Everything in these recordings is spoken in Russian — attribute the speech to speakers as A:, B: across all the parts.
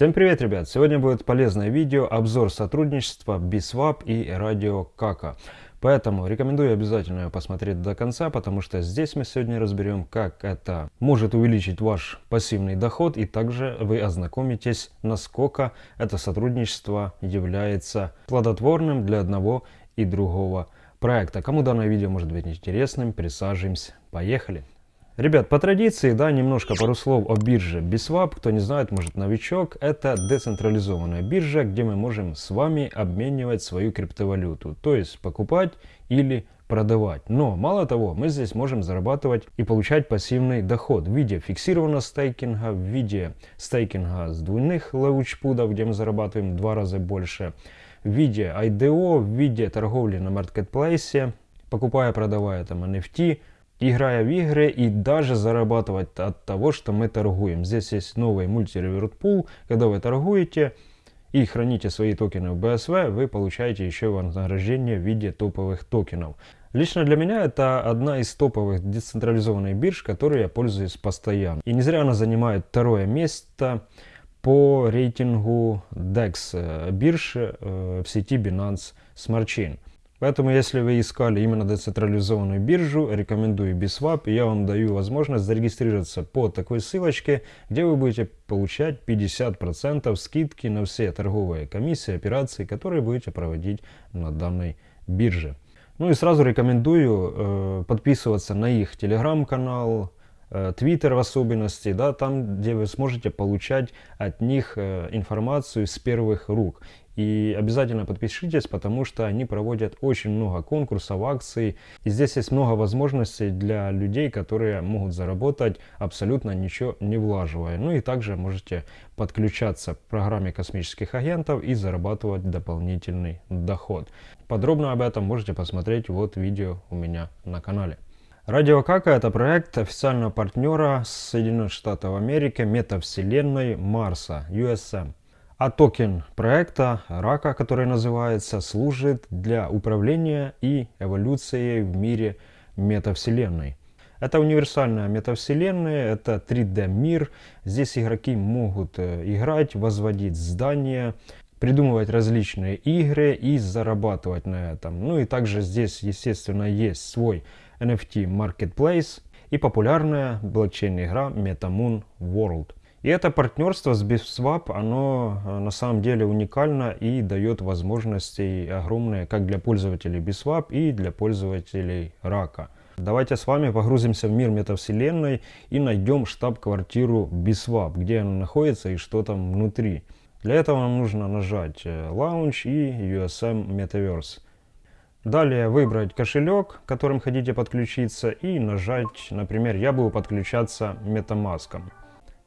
A: Всем привет, ребят! Сегодня будет полезное видео, обзор сотрудничества Biswap и Radio Kaka. Поэтому рекомендую обязательно его посмотреть до конца, потому что здесь мы сегодня разберем, как это может увеличить ваш пассивный доход, и также вы ознакомитесь, насколько это сотрудничество является плодотворным для одного и другого проекта. Кому данное видео может быть интересным, присаживаемся. Поехали! Ребят, по традиции, да, немножко пару слов о бирже Biswap. Кто не знает, может новичок. Это децентрализованная биржа, где мы можем с вами обменивать свою криптовалюту. То есть покупать или продавать. Но мало того, мы здесь можем зарабатывать и получать пассивный доход в виде фиксированного стейкинга, в виде стейкинга с двойных лаучпудов, где мы зарабатываем в два раза больше, в виде IDO, в виде торговли на маркетплейсе, покупая, продавая там NFT, играя в игры и даже зарабатывать от того, что мы торгуем. Здесь есть новый мультиреверт пул, когда вы торгуете и храните свои токены в BSV, вы получаете еще вознаграждение в виде топовых токенов. Лично для меня это одна из топовых децентрализованных бирж, которой я пользуюсь постоянно. И не зря она занимает второе место по рейтингу DEX э, бирж э, в сети Binance Smart Chain. Поэтому, если вы искали именно децентрализованную биржу, рекомендую Biswap, и я вам даю возможность зарегистрироваться по такой ссылочке, где вы будете получать 50% скидки на все торговые комиссии, операции, которые будете проводить на данной бирже. Ну и сразу рекомендую э, подписываться на их телеграм-канал, Твиттер в особенности, да, там, где вы сможете получать от них э, информацию с первых рук. И обязательно подпишитесь, потому что они проводят очень много конкурсов, акций. И здесь есть много возможностей для людей, которые могут заработать абсолютно ничего не влаживая. Ну и также можете подключаться к программе космических агентов и зарабатывать дополнительный доход. Подробно об этом можете посмотреть вот видео у меня на канале. Радио Кака это проект официального партнера Соединенных Штатов Америки метавселенной Марса, USM. А токен проекта Рака, который называется, служит для управления и эволюцией в мире метавселенной. Это универсальная метавселенная, это 3D мир. Здесь игроки могут э, играть, возводить здания, придумывать различные игры и зарабатывать на этом. Ну и также здесь, естественно, есть свой NFT Marketplace и популярная блокчейн-игра MetaMoon World. И это партнерство с BitSwap, оно э, на самом деле уникально и дает возможности огромные как для пользователей BitSwap и для пользователей Рака. Давайте с вами погрузимся в мир метавселенной и найдем штаб-квартиру BitSwap, где она находится и что там внутри. Для этого нам нужно нажать э, Launch и USM Metaverse. Далее выбрать кошелек, которым хотите подключиться и нажать, например, я буду подключаться MetaMask.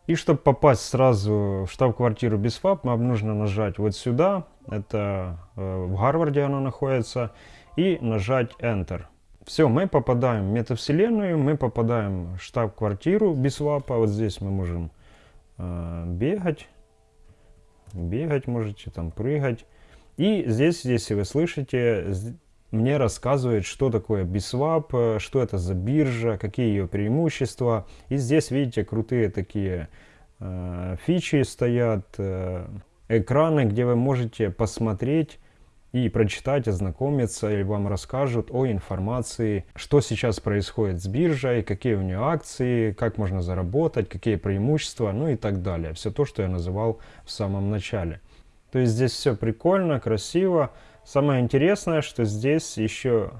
A: И чтобы попасть сразу в штаб-квартиру BizFab, нам нужно нажать вот сюда, это э, в Гарварде она находится, и нажать Enter. Все, мы попадаем в метавселенную, мы попадаем в штаб-квартиру BizFab, вот здесь мы можем э, бегать, бегать можете, там прыгать. И здесь, если вы слышите, мне рассказывает, что такое Biswap, э, что это за биржа, какие ее преимущества. И здесь, видите, крутые такие э, фичи стоят, э, экраны, где вы можете посмотреть и прочитать, ознакомиться, или вам расскажут о информации, что сейчас происходит с биржей, какие у нее акции, как можно заработать, какие преимущества, ну и так далее. Все то, что я называл в самом начале. То есть здесь все прикольно, красиво. Самое интересное, что здесь еще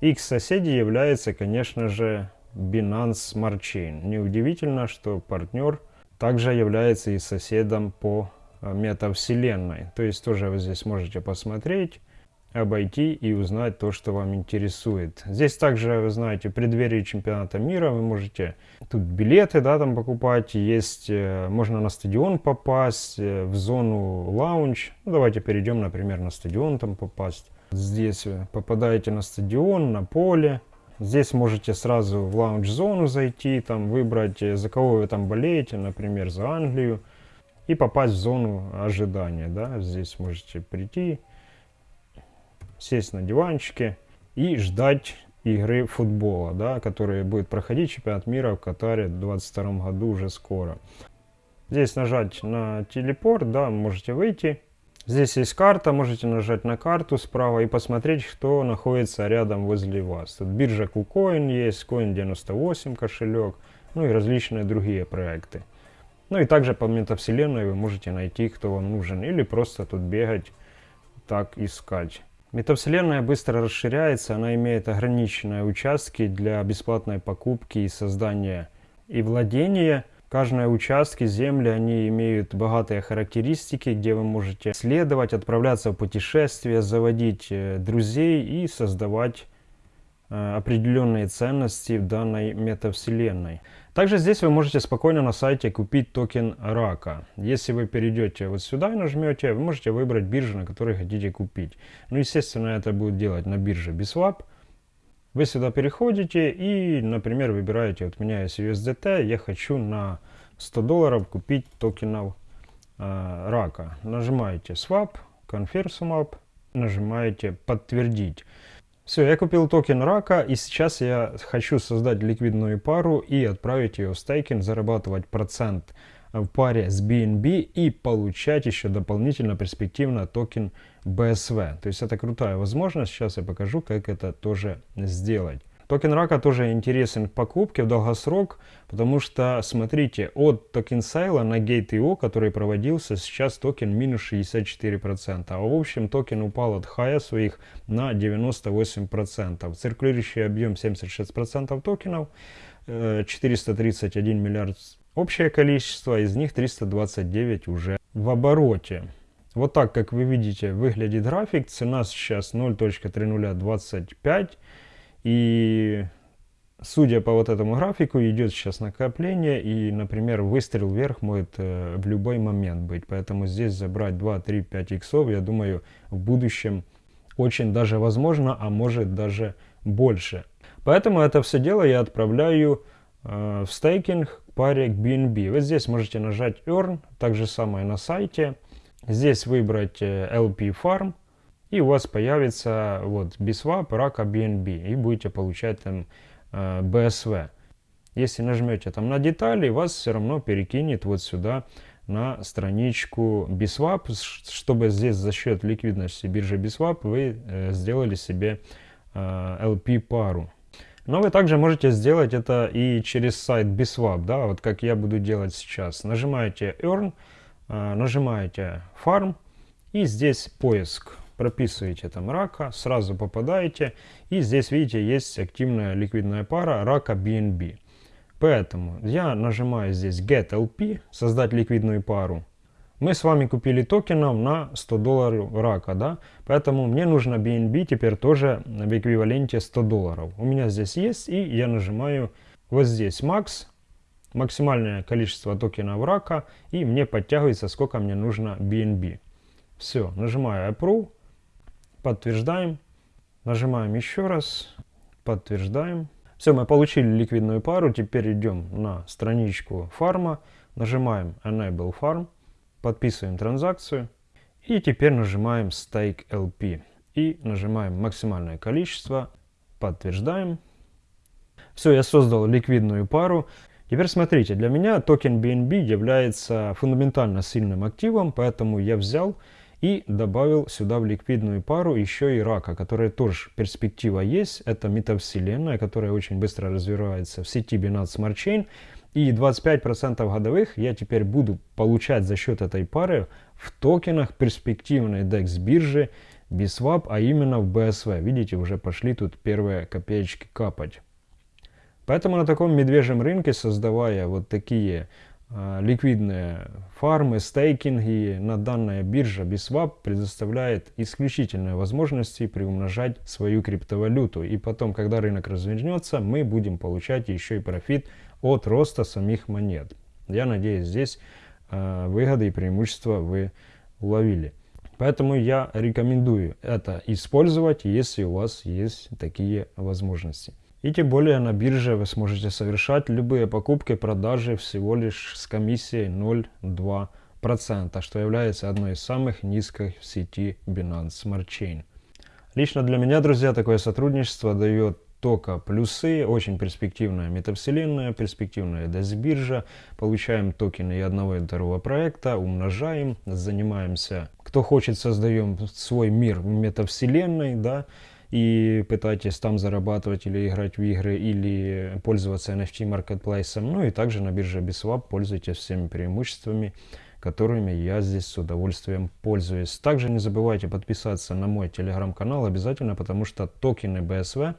A: их соседи является, конечно же, Binance Smart Chain. Неудивительно, что партнер также является и соседом по э, метавселенной. То есть тоже вы здесь можете посмотреть обойти и узнать то, что вам интересует. Здесь также, вы знаете, в преддверии чемпионата мира вы можете тут билеты, да, там покупать, есть, э, можно на стадион попасть, э, в зону лаунж. Ну, давайте перейдем, например, на стадион там попасть. Здесь вы попадаете на стадион, на поле. Здесь можете сразу в лаунж-зону зайти, там выбрать, э, за кого вы там болеете, например, за Англию. И попасть в зону ожидания, да, здесь можете прийти, сесть на диванчике и ждать игры футбола, да, которые будет проходить чемпионат мира в Катаре в 2022 году уже скоро. Здесь нажать на телепорт, да, можете выйти. Здесь есть карта, можете нажать на карту справа и посмотреть, что находится рядом возле вас. Тут биржа KuCoin есть, Coin98 кошелек, ну и различные другие проекты. Ну и также по метавселенной вы можете найти, кто вам нужен, или просто тут бегать, так искать. Метавселенная быстро расширяется, она имеет ограниченные участки для бесплатной покупки и создания и владения. Каждые участки земли, они имеют богатые характеристики, где вы можете следовать, отправляться в путешествия, заводить э, друзей и создавать определенные ценности в данной метавселенной. Также здесь вы можете спокойно на сайте купить токен рака. Если вы перейдете вот сюда и нажмете, вы можете выбрать биржу, на которой хотите купить. Ну, естественно, это будет делать на бирже BISWAP. Вы сюда переходите и, например, выбираете, вот у меня есть USDT, я хочу на 100 долларов купить токенов э, рака. Нажимаете Swap, Confirm Swap, нажимаете Подтвердить. Все, я купил токен RACA и сейчас я хочу создать ликвидную пару и отправить ее в стейкинг, зарабатывать процент в паре с BNB и получать еще дополнительно перспективно токен BSW. То есть это крутая возможность, сейчас я покажу, как это тоже сделать. Токен RACA тоже интересен в покупке в долгосрок, потому что, смотрите, от token sale а на Gate.io, который проводился, сейчас токен минус 64%. А в общем токен упал от хая своих на 98%. Циркулирующий объем 76% токенов, 431 э, миллиард общее количество, из них 329 уже в обороте. Вот так, как вы видите, выглядит график. Цена сейчас 0.3025. И судя по вот этому графику, идет сейчас накопление, и, например, выстрел вверх может э, в любой момент быть. Поэтому здесь забрать 2, 3, 5 иксов, я думаю, в будущем очень даже возможно, а может даже больше. Поэтому это все дело я отправляю э, в стейкинг паре к BNB. Вы здесь можете нажать Earn, так же самое на сайте. Здесь выбрать э, LP Farm и у вас появится вот BSWAP, рака BNB, и будете получать там э, BSV. Если нажмете там на детали, вас все равно перекинет вот сюда на страничку BSWAP, чтобы здесь за счет ликвидности биржи BSWAP вы э, сделали себе э, LP пару. Но вы также можете сделать это и через сайт BSWAP, да, вот как я буду делать сейчас. Нажимаете Earn, э, нажимаете Farm и здесь поиск прописываете там рака, сразу попадаете. И здесь, видите, есть активная ликвидная пара рака BNB. Поэтому я нажимаю здесь Get LP, создать ликвидную пару. Мы с вами купили токенов на 100 долларов рака, да? Поэтому мне нужно BNB теперь тоже в эквиваленте 100 долларов. У меня здесь есть, и я нажимаю вот здесь Max, максимальное количество токенов рака, и мне подтягивается, сколько мне нужно BNB. Все, нажимаю Approve, Подтверждаем. Нажимаем еще раз. Подтверждаем. Все, мы получили ликвидную пару. Теперь идем на страничку фарма. Нажимаем Enable Farm. Подписываем транзакцию. И теперь нажимаем Stake LP. И нажимаем максимальное количество. Подтверждаем. Все, я создал ликвидную пару. Теперь смотрите, для меня токен BNB является фундаментально сильным активом, поэтому я взял и добавил сюда в ликвидную пару еще и рака, которая тоже перспектива есть. Это метавселенная, которая очень быстро развивается в сети Binance Smart Chain. И 25% годовых я теперь буду получать за счет этой пары в токенах перспективной DEX биржи BSWAP, а именно в BSV. Видите, уже пошли тут первые копеечки капать. Поэтому на таком медвежьем рынке, создавая вот такие ликвидные фармы, стейкинги на данная биржа BISWAP предоставляет исключительные возможности приумножать свою криптовалюту. И потом, когда рынок развернется, мы будем получать еще и профит от роста самих монет. Я надеюсь, здесь э, выгоды и преимущества вы уловили. Поэтому я рекомендую это использовать, если у вас есть такие возможности. И тем более на бирже вы сможете совершать любые покупки, продажи всего лишь с комиссией 0,2%, что является одной из самых низких в сети Binance Smart Chain. Лично для меня, друзья, такое сотрудничество дает только плюсы. Очень перспективная метавселенная, перспективная DES-биржа. Получаем токены и одного и второго проекта, умножаем, занимаемся. Кто хочет, создаем свой мир метавселенной, да, и пытайтесь там зарабатывать или играть в игры, или пользоваться NFT маркетплейсом. Ну и также на бирже BISWAP пользуйтесь всеми преимуществами которыми я здесь с удовольствием пользуюсь. Также не забывайте подписаться на мой телеграм-канал обязательно, потому что токены BSV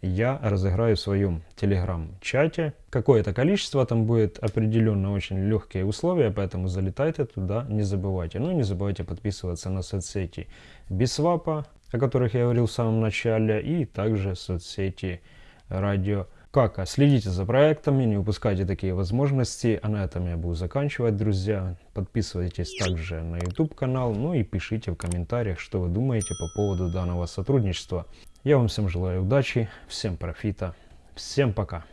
A: я разыграю в своем телеграм-чате. Какое-то количество там будет определенно очень легкие условия, поэтому залетайте туда, не забывайте. Ну и не забывайте подписываться на соцсети Бисвапа, о которых я говорил в самом начале, и также соцсети Радио как? Следите за проектами, не упускайте такие возможности. А на этом я буду заканчивать, друзья. Подписывайтесь также на YouTube канал, ну и пишите в комментариях, что вы думаете по поводу данного сотрудничества. Я вам всем желаю удачи, всем профита, всем пока.